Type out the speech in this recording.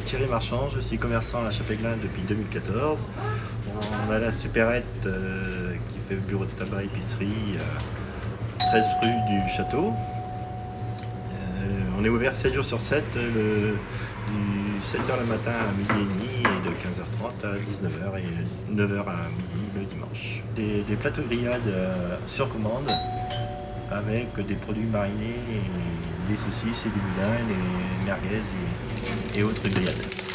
Thierry Marchand, je suis commerçant à la Chapéglin depuis 2014. On a la supérette euh, qui fait bureau de tabac épicerie, 13 euh, rue du Château. Euh, on est ouvert 7 jours sur 7, du 7h le matin à midi et demi et de 15h30 à 19h et 9h à midi le dimanche. Des, des plateaux grillades sur commande avec des produits marinés, des saucisses et du boudin, des merguez et, et autres grillades.